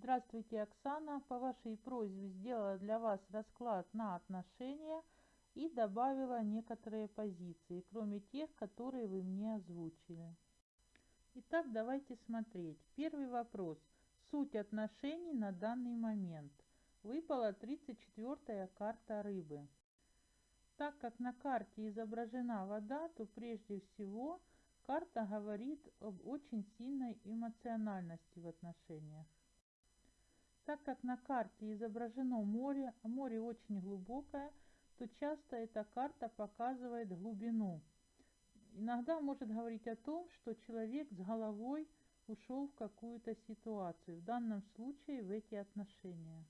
Здравствуйте, Оксана. По вашей просьбе сделала для вас расклад на отношения и добавила некоторые позиции, кроме тех, которые вы мне озвучили. Итак, давайте смотреть. Первый вопрос. Суть отношений на данный момент. Выпала 34-я карта рыбы. Так как на карте изображена вода, то прежде всего карта говорит об очень сильной эмоциональности в отношениях. Так как на карте изображено море, а море очень глубокое, то часто эта карта показывает глубину. Иногда может говорить о том, что человек с головой ушел в какую-то ситуацию, в данном случае в эти отношения.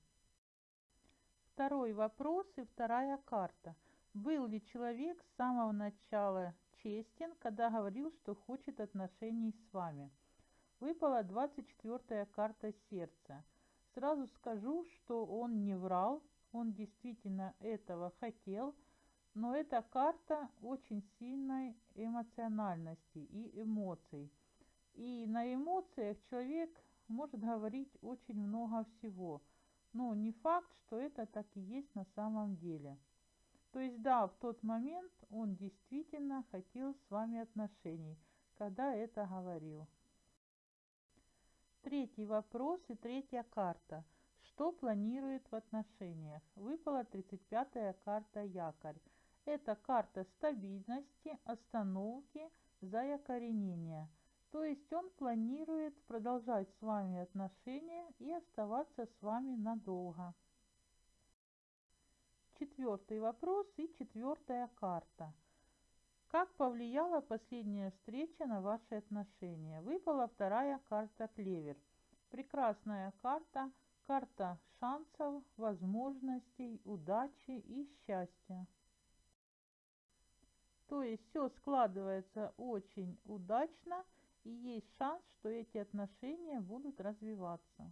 Второй вопрос и вторая карта. Был ли человек с самого начала честен, когда говорил, что хочет отношений с вами? Выпала 24 карта сердца. Сразу скажу, что он не врал, он действительно этого хотел, но эта карта очень сильной эмоциональности и эмоций. И на эмоциях человек может говорить очень много всего, но не факт, что это так и есть на самом деле. То есть да, в тот момент он действительно хотел с вами отношений, когда это говорил. Третий вопрос и третья карта. Что планирует в отношениях? Выпала 35-я карта якорь. Это карта стабильности, остановки, заякоренения. То есть он планирует продолжать с вами отношения и оставаться с вами надолго. Четвертый вопрос и четвертая карта. Как повлияла последняя встреча на ваши отношения? Выпала вторая карта клевер. Прекрасная карта, карта шансов, возможностей, удачи и счастья. То есть все складывается очень удачно и есть шанс, что эти отношения будут развиваться.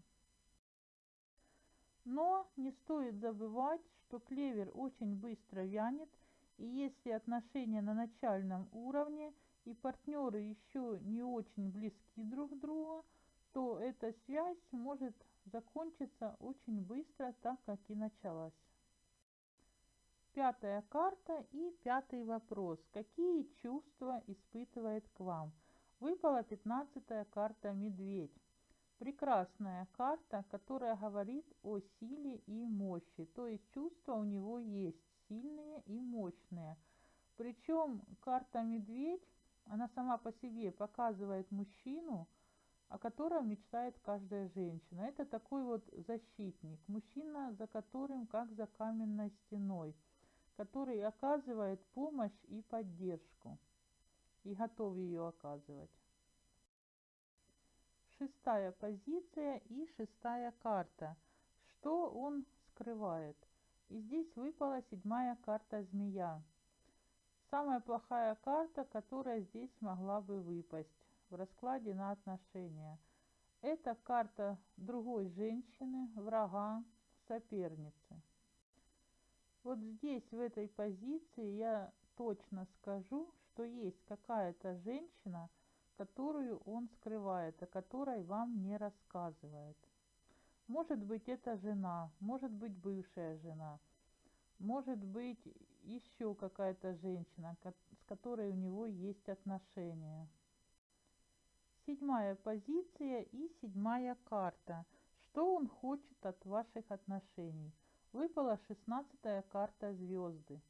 Но не стоит забывать, что клевер очень быстро вянет – и если отношения на начальном уровне и партнеры еще не очень близки друг к другу, то эта связь может закончиться очень быстро, так как и началась. Пятая карта и пятый вопрос. Какие чувства испытывает к вам? Выпала пятнадцатая карта «Медведь». Прекрасная карта, которая говорит о силе и мощи. То есть чувства у него есть сильные и мощные. Причем карта медведь, она сама по себе показывает мужчину, о котором мечтает каждая женщина. Это такой вот защитник, мужчина, за которым как за каменной стеной, который оказывает помощь и поддержку и готов ее оказывать. Шестая позиция и шестая карта. Что он скрывает? И здесь выпала седьмая карта змея. Самая плохая карта, которая здесь могла бы выпасть в раскладе на отношения. Это карта другой женщины, врага, соперницы. Вот здесь, в этой позиции, я точно скажу, что есть какая-то женщина, которую он скрывает, о которой вам не рассказывает. Может быть, это жена, может быть, бывшая жена, может быть, еще какая-то женщина, с которой у него есть отношения. Седьмая позиция и седьмая карта. Что он хочет от ваших отношений? Выпала шестнадцатая карта звезды.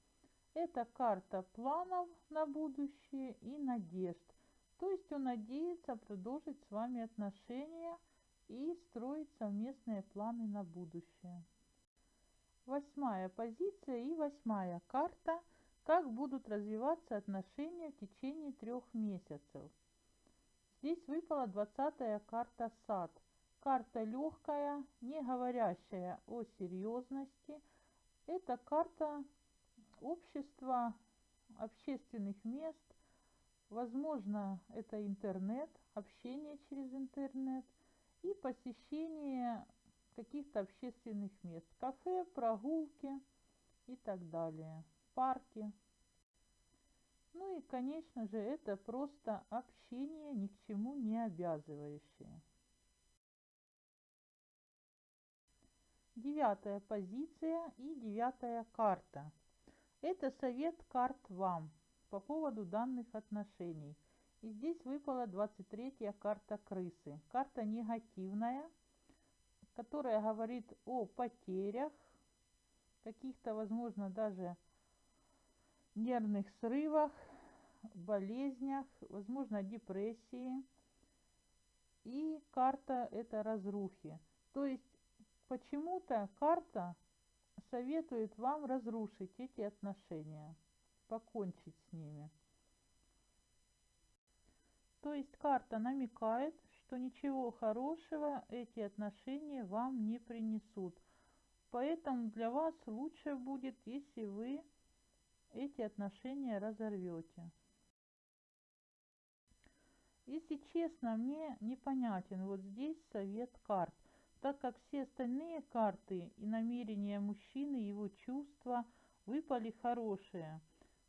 Это карта планов на будущее и надежд. То есть он надеется продолжить с вами отношения – и строить совместные планы на будущее. Восьмая позиция и восьмая карта. Как будут развиваться отношения в течение трех месяцев. Здесь выпала двадцатая карта сад. Карта легкая, не говорящая о серьезности. Это карта общества, общественных мест. Возможно, это интернет, общение через интернет и посещение каких-то общественных мест, кафе, прогулки и так далее, парки. Ну и, конечно же, это просто общение, ни к чему не обязывающее. девятая позиция и девятая карта. Это совет карт вам по поводу данных отношений. И здесь выпала 23 карта крысы. Карта негативная, которая говорит о потерях, каких-то, возможно, даже нервных срывах, болезнях, возможно, депрессии. И карта это разрухи. То есть почему-то карта советует вам разрушить эти отношения, покончить с ними. То есть карта намекает, что ничего хорошего эти отношения вам не принесут. Поэтому для вас лучше будет, если вы эти отношения разорвете. Если честно, мне непонятен вот здесь совет карт, так как все остальные карты и намерения мужчины, его чувства выпали хорошие,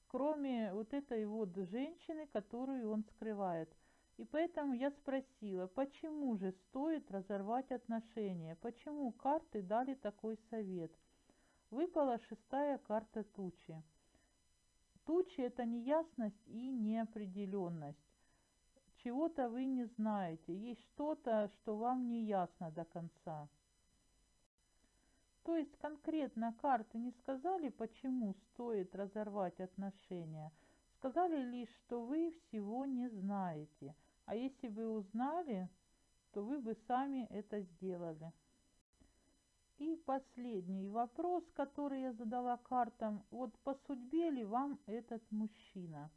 кроме вот этой вот женщины, которую он скрывает. И поэтому я спросила, почему же стоит разорвать отношения, почему карты дали такой совет. Выпала шестая карта тучи. Тучи – это неясность и неопределенность чего-то вы не знаете, есть что-то, что вам не ясно до конца. То есть конкретно карты не сказали, почему стоит разорвать отношения. Сказали лишь, что вы всего не знаете. А если бы узнали, то вы бы сами это сделали. И последний вопрос, который я задала картам. Вот по судьбе ли вам этот мужчина?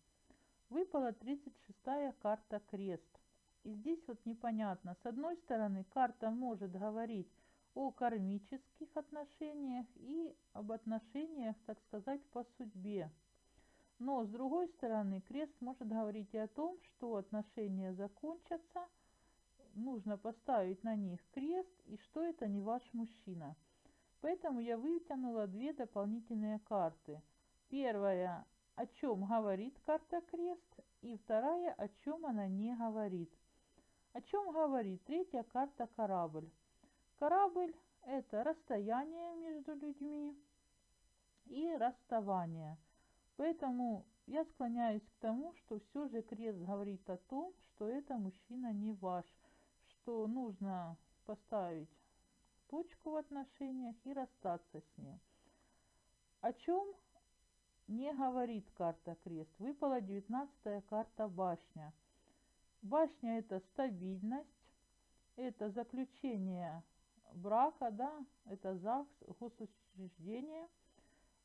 Выпала 36-я карта крест. И здесь вот непонятно. С одной стороны, карта может говорить о кармических отношениях и об отношениях, так сказать, по судьбе. Но с другой стороны, крест может говорить и о том, что отношения закончатся, нужно поставить на них крест, и что это не ваш мужчина. Поэтому я вытянула две дополнительные карты. Первая о чем говорит карта крест, и вторая, о чем она не говорит. О чем говорит третья карта корабль. Корабль – это расстояние между людьми и расставание. Поэтому я склоняюсь к тому, что все же крест говорит о том, что это мужчина не ваш, что нужно поставить точку в отношениях и расстаться с ним. О чем не говорит карта крест. Выпала 19 карта башня. Башня это стабильность, это заключение брака, да, это ЗАГС, госучреждение.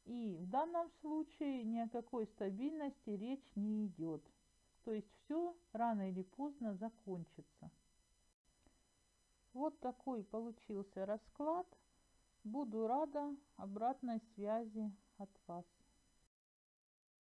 И в данном случае ни о какой стабильности речь не идет. То есть все рано или поздно закончится. Вот такой получился расклад. Буду рада обратной связи от вас.